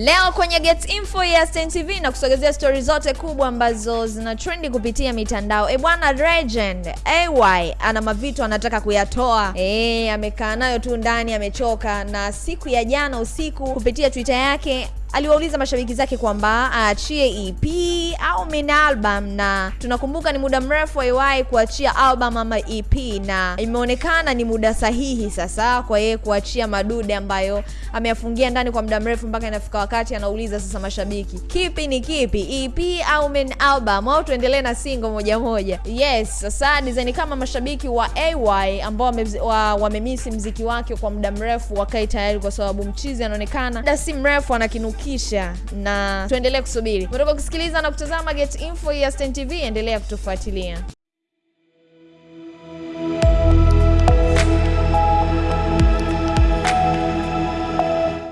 Leo kwenye Get Info ya Stein TV na kusogezea stori zote kubwa ambazo zina trendi kupitia mitandao. E bwana, Legend AY ana mavitu anataka kuyatoa. E, amekaa nayo tu ndani amechoka, na siku ya jana usiku kupitia Twitter yake aliwauliza mashabiki zake kwamba aachie EP au mini album, na tunakumbuka ni muda mrefu aiwai kuachia album ama EP, na imeonekana ni muda sahihi sasa kwa yeye kuachia madude ambayo ameyafungia ndani kwa muda mrefu, mpaka inafika wakati anauliza sasa mashabiki, kipi ni kipi, EP au mini album, au tuendelee na single moja moja? Yes, sasa design kama mashabiki wa AY ambao wamemisi wa wa mziki wake kwa muda mrefu wakae tayari, kwa sababu mchizi anaonekana muda si mrefu anakinukisha, na tuendelee kusubiri. Unataka kusikiliza na kutazama Get Info ya Stein TV, endelea kutufuatilia.